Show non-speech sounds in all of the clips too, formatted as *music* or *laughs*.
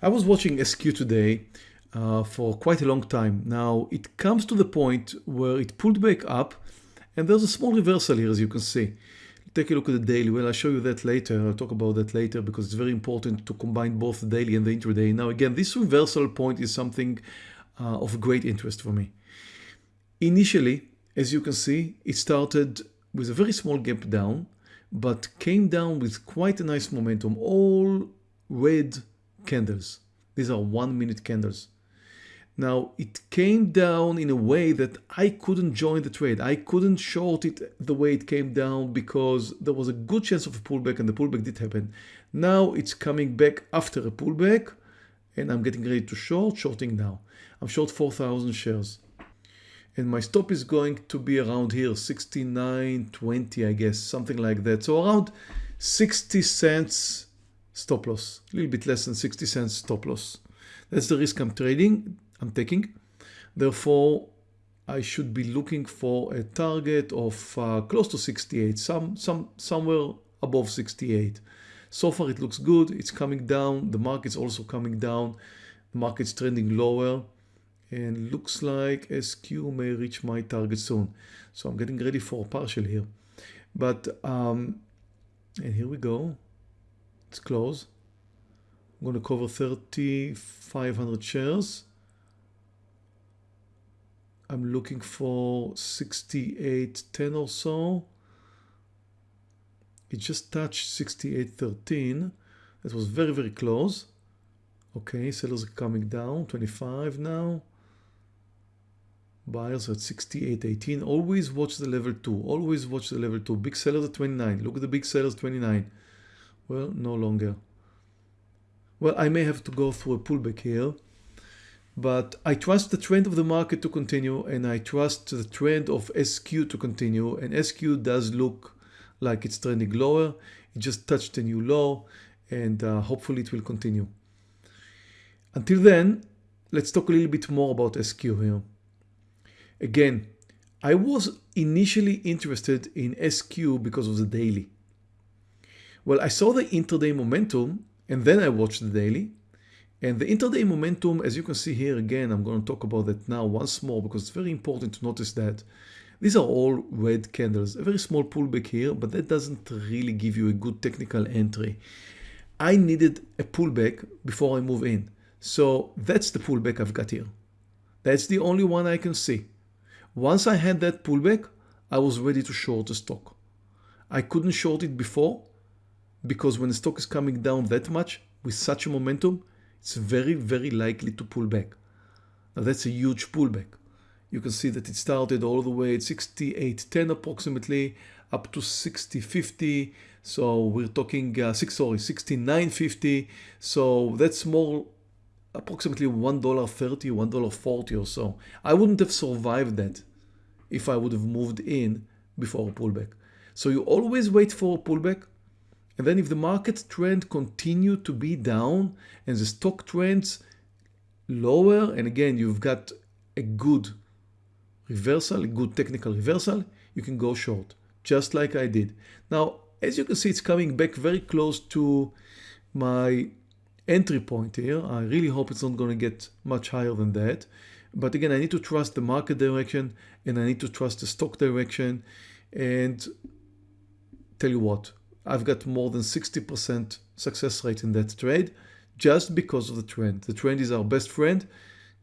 I was watching SQ today uh, for quite a long time. Now it comes to the point where it pulled back up and there's a small reversal here as you can see. Take a look at the daily. Well, I'll show you that later. I'll talk about that later because it's very important to combine both the daily and the intraday. Now again, this reversal point is something uh, of great interest for me. Initially, as you can see, it started with a very small gap down, but came down with quite a nice momentum, all red candles. These are one minute candles. Now it came down in a way that I couldn't join the trade. I couldn't short it the way it came down because there was a good chance of a pullback and the pullback did happen. Now it's coming back after a pullback and I'm getting ready to short, shorting now. I'm short 4,000 shares. And my stop is going to be around here, 69.20, I guess, something like that. So around 60 cents stop loss, a little bit less than 60 cents stop loss. That's the risk I'm trading, I'm taking. Therefore, I should be looking for a target of uh, close to 68, some, some, somewhere above 68. So far it looks good, it's coming down, the market's also coming down, the market's trending lower and looks like SQ may reach my target soon. So I'm getting ready for a partial here. But, um, and here we go, Let's close. I'm going to cover 3,500 shares. I'm looking for 68.10 or so. It just touched 68.13. That was very, very close. Okay, sellers are coming down, 25 now. Buyers at 68.18. Always watch the level 2. Always watch the level 2. Big sellers at 29. Look at the big sellers, 29. Well, no longer. Well, I may have to go through a pullback here, but I trust the trend of the market to continue and I trust the trend of SQ to continue and SQ does look like it's trending lower. It just touched a new low and uh, hopefully it will continue. Until then, let's talk a little bit more about SQ here. Again, I was initially interested in SQ because of the daily. Well, I saw the intraday momentum and then I watched the daily. And the intraday momentum, as you can see here again, I'm going to talk about that now once more because it's very important to notice that these are all red candles, a very small pullback here, but that doesn't really give you a good technical entry. I needed a pullback before I move in. So that's the pullback I've got here. That's the only one I can see. Once I had that pullback, I was ready to short the stock. I couldn't short it before because when the stock is coming down that much with such a momentum, it's very, very likely to pull back. Now that's a huge pullback. You can see that it started all the way at 68.10 approximately up to 60.50. So we're talking uh, six, sorry, 69.50. So that's more approximately $1.30, $1.40 or so. I wouldn't have survived that if I would have moved in before a pullback. So you always wait for a pullback and then if the market trend continue to be down and the stock trends lower, and again, you've got a good reversal, a good technical reversal, you can go short, just like I did. Now, as you can see, it's coming back very close to my entry point here. I really hope it's not going to get much higher than that. But again, I need to trust the market direction and I need to trust the stock direction. And tell you what, I've got more than 60% success rate in that trade just because of the trend. The trend is our best friend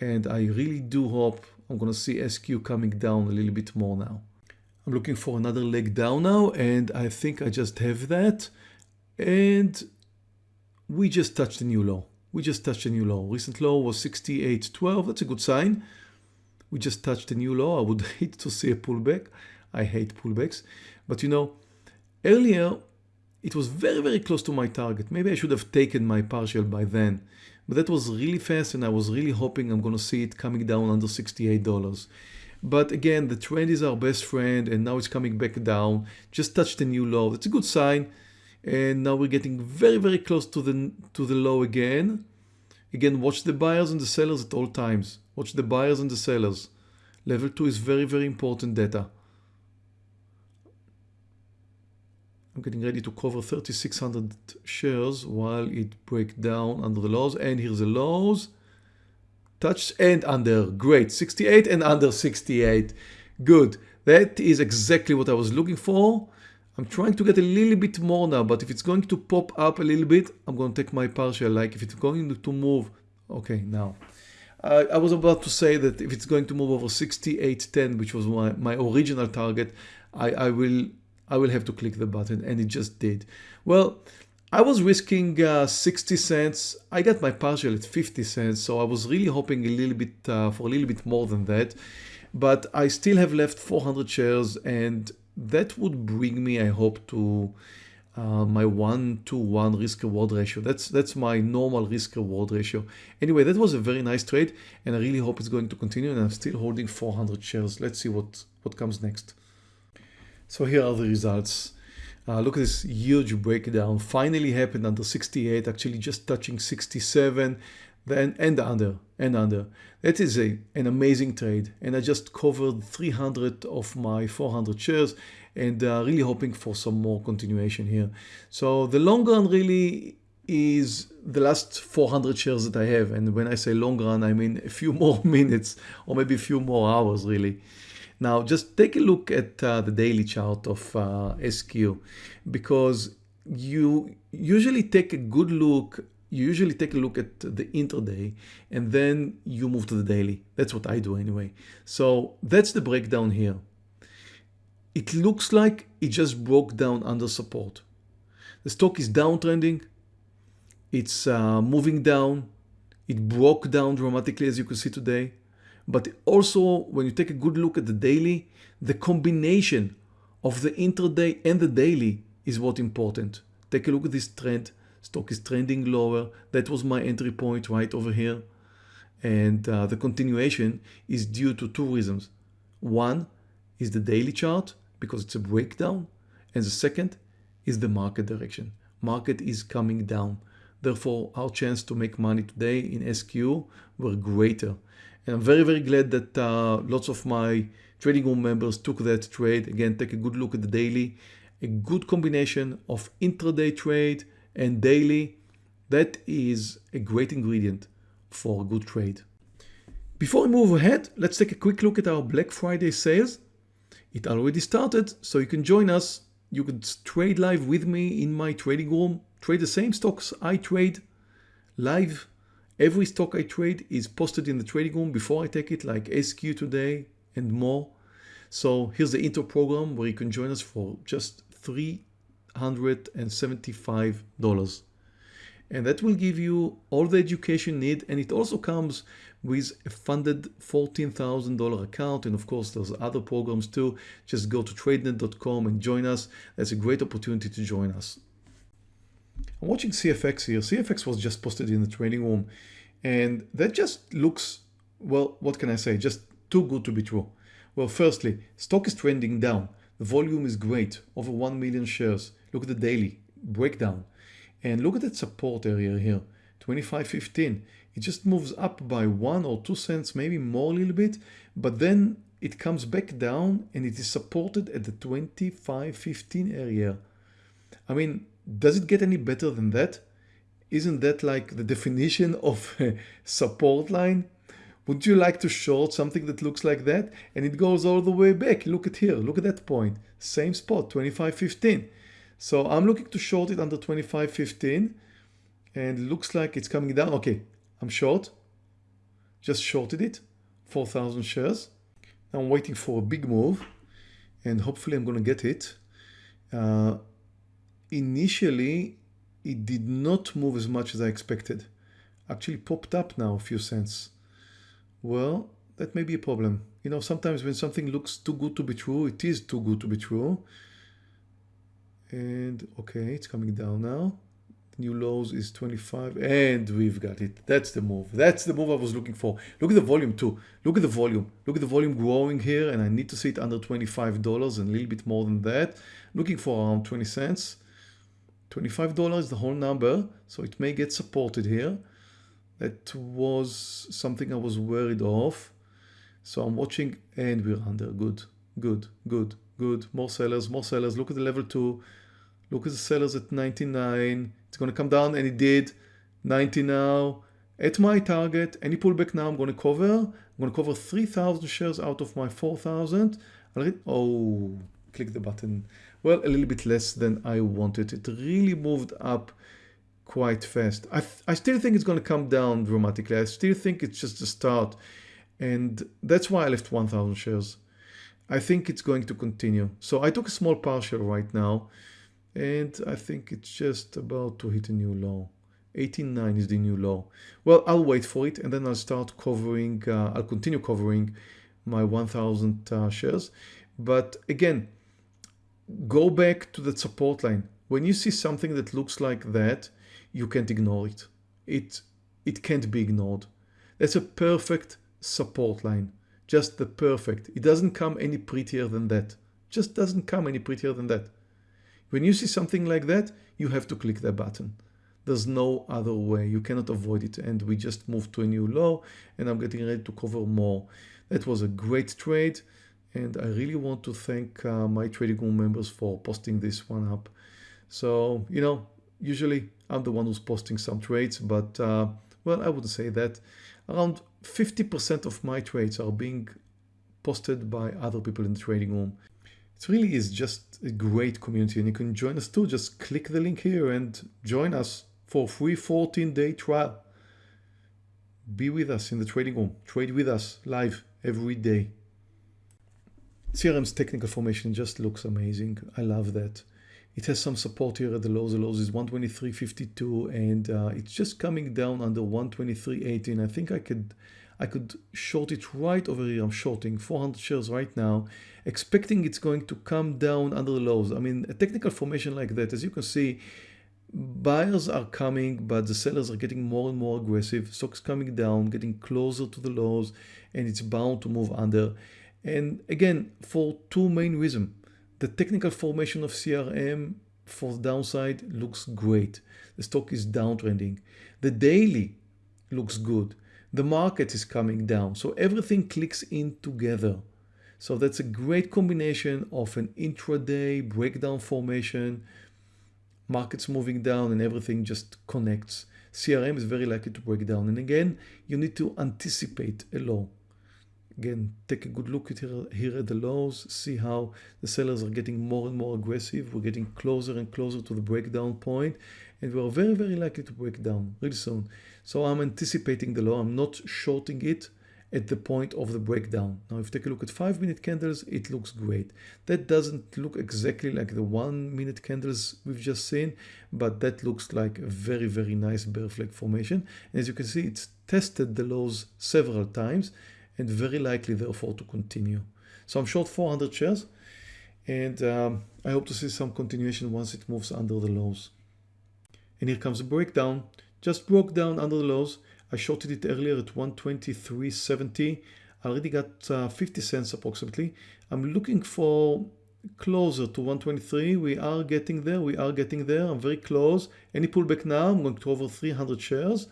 and I really do hope I'm going to see SQ coming down a little bit more now. I'm looking for another leg down now and I think I just have that and we just touched a new low. We just touched a new low. Recent low was 68.12. That's a good sign. We just touched a new low. I would *laughs* hate to see a pullback. I hate pullbacks. But you know, earlier it was very, very close to my target. Maybe I should have taken my partial by then. But that was really fast and I was really hoping I'm going to see it coming down under $68. But again, the trend is our best friend and now it's coming back down. Just touched a new low. That's a good sign. And now we're getting very, very close to the, to the low again. Again, watch the buyers and the sellers at all times. Watch the buyers and the sellers. Level 2 is very, very important data. I'm getting ready to cover 3600 shares while it break down under the lows and here's the lows touch and under. Great. 68 and under 68 good. That is exactly what I was looking for. I'm trying to get a little bit more now but if it's going to pop up a little bit I'm going to take my partial. Like if it's going to move okay now. Uh, I was about to say that if it's going to move over 68.10 which was my, my original target I, I will I will have to click the button and it just did well I was risking uh, 60 cents. I got my partial at 50 cents, so I was really hoping a little bit uh, for a little bit more than that. But I still have left 400 shares and that would bring me, I hope, to uh, my one to one risk reward ratio. That's that's my normal risk reward ratio. Anyway, that was a very nice trade and I really hope it's going to continue and I'm still holding 400 shares. Let's see what, what comes next. So here are the results. Uh, look at this huge breakdown. Finally happened under 68, actually just touching 67, then and under and under. That is a an amazing trade, and I just covered 300 of my 400 shares, and uh, really hoping for some more continuation here. So the long run really is the last 400 shares that I have, and when I say long run, I mean a few *laughs* more minutes or maybe a few more hours really. Now just take a look at uh, the daily chart of uh, SQ because you usually take a good look you usually take a look at the intraday and then you move to the daily. That's what I do anyway. So that's the breakdown here. It looks like it just broke down under support. The stock is downtrending. It's uh, moving down. It broke down dramatically as you can see today. But also when you take a good look at the daily, the combination of the intraday and the daily is what important. Take a look at this trend. Stock is trending lower. That was my entry point right over here. And uh, the continuation is due to two reasons. One is the daily chart because it's a breakdown. And the second is the market direction. Market is coming down. Therefore, our chance to make money today in SQ were greater and I'm very, very glad that uh, lots of my trading room members took that trade. Again, take a good look at the daily. A good combination of intraday trade and daily. That is a great ingredient for a good trade. Before we move ahead, let's take a quick look at our Black Friday sales. It already started, so you can join us. You could trade live with me in my trading room, trade the same stocks I trade live Every stock I trade is posted in the trading room before I take it like SQ today and more. So here's the intro program where you can join us for just $375. And that will give you all the education you need. And it also comes with a funded $14,000 account. And of course, there's other programs too. Just go to tradenet.com and join us. That's a great opportunity to join us. I'm watching CFX here. CFX was just posted in the trading room and that just looks, well, what can I say? Just too good to be true. Well, firstly, stock is trending down. The volume is great, over 1 million shares. Look at the daily breakdown. And look at that support area here, 25.15. It just moves up by one or two cents, maybe more a little bit, but then it comes back down and it is supported at the 25.15 area. I mean, does it get any better than that? Isn't that like the definition of a support line? Would you like to short something that looks like that? And it goes all the way back. Look at here. Look at that point. Same spot, 25.15. So I'm looking to short it under 25.15 and looks like it's coming down. Okay, I'm short. Just shorted it, 4,000 shares. I'm waiting for a big move and hopefully I'm going to get it. Uh, initially, it did not move as much as I expected. Actually popped up now a few cents. Well, that may be a problem. You know, sometimes when something looks too good to be true, it is too good to be true. And okay, it's coming down now. New lows is 25 and we've got it. That's the move. That's the move I was looking for. Look at the volume too. Look at the volume. Look at the volume growing here and I need to see it under $25 and a little bit more than that. Looking for around 20 cents. $25 is the whole number, so it may get supported here. That was something I was worried of. So I'm watching and we're under. Good, good, good, good. More sellers, more sellers. Look at the level two. Look at the sellers at 99. It's going to come down and it did. 90 now. At my target, any pullback now I'm going to cover. I'm going to cover 3,000 shares out of my 4,000. Oh, click the button. Well, a little bit less than I wanted. It really moved up quite fast. I, I still think it's going to come down dramatically. I still think it's just a start. And that's why I left 1,000 shares. I think it's going to continue. So I took a small partial right now. And I think it's just about to hit a new low. 18.9 is the new low. Well, I'll wait for it and then I'll start covering, uh, I'll continue covering my 1000 uh, shares. But again, go back to the support line. When you see something that looks like that, you can't ignore it. It, it can't be ignored. That's a perfect support line. Just the perfect. It doesn't come any prettier than that. Just doesn't come any prettier than that. When you see something like that, you have to click that button. There's no other way. You cannot avoid it. And we just moved to a new low and I'm getting ready to cover more. That was a great trade. And I really want to thank uh, my trading room members for posting this one up. So, you know, usually I'm the one who's posting some trades, but uh, well, I wouldn't say that. Around 50% of my trades are being posted by other people in the trading room. It really is just a great community and you can join us too. Just click the link here and join us for free 14 day trial. Be with us in the trading room. Trade with us live every day. CRM's technical formation just looks amazing. I love that. It has some support here at the lows. The lows is 123.52 and uh, it's just coming down under 123.18. I think I could I could short it right over here. I'm shorting 400 shares right now, expecting it's going to come down under the lows. I mean, a technical formation like that, as you can see, buyers are coming, but the sellers are getting more and more aggressive. Stocks coming down, getting closer to the lows, and it's bound to move under. And again, for two main reasons. The technical formation of CRM for the downside looks great. The stock is downtrending. The daily looks good. The market is coming down. So everything clicks in together. So that's a great combination of an intraday breakdown formation, markets moving down and everything just connects. CRM is very likely to break down. And again, you need to anticipate a low. Again, take a good look at here, here at the lows, see how the sellers are getting more and more aggressive. We're getting closer and closer to the breakdown point, and we're very, very likely to break down really soon. So I'm anticipating the low. I'm not shorting it at the point of the breakdown. Now, if you take a look at five minute candles, it looks great. That doesn't look exactly like the one minute candles we've just seen, but that looks like a very, very nice bear flag formation. And as you can see, it's tested the lows several times and very likely therefore to continue. So I'm short 400 shares and um, I hope to see some continuation once it moves under the lows. And here comes a breakdown. Just broke down under the lows. I shorted it earlier at 123.70. I already got uh, 50 cents approximately. I'm looking for closer to 123. We are getting there. We are getting there. I'm very close. Any pullback now, I'm going to over 300 shares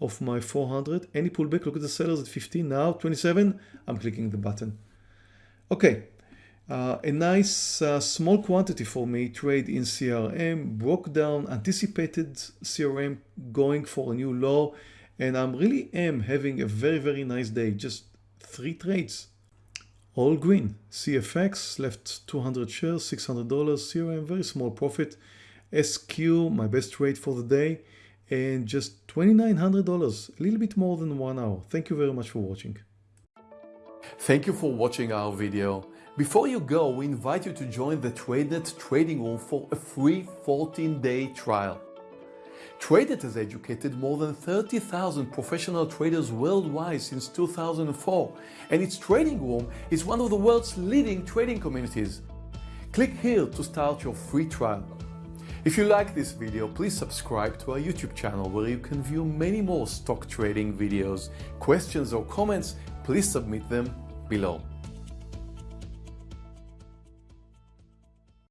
of my 400. Any pullback, look at the sellers at 15 now, 27. I'm clicking the button. Okay, uh, a nice uh, small quantity for me trade in CRM broke down anticipated CRM going for a new low and I'm really am having a very very nice day just three trades all green CFX left 200 shares $600 CRM very small profit SQ my best trade for the day and just $2,900, a little bit more than one hour. Thank you very much for watching. Thank you for watching our video. Before you go, we invite you to join the TradeNet trading room for a free 14-day trial. TradeNet has educated more than 30,000 professional traders worldwide since 2004, and its trading room is one of the world's leading trading communities. Click here to start your free trial. If you like this video, please subscribe to our YouTube channel where you can view many more stock trading videos. Questions or comments, please submit them below.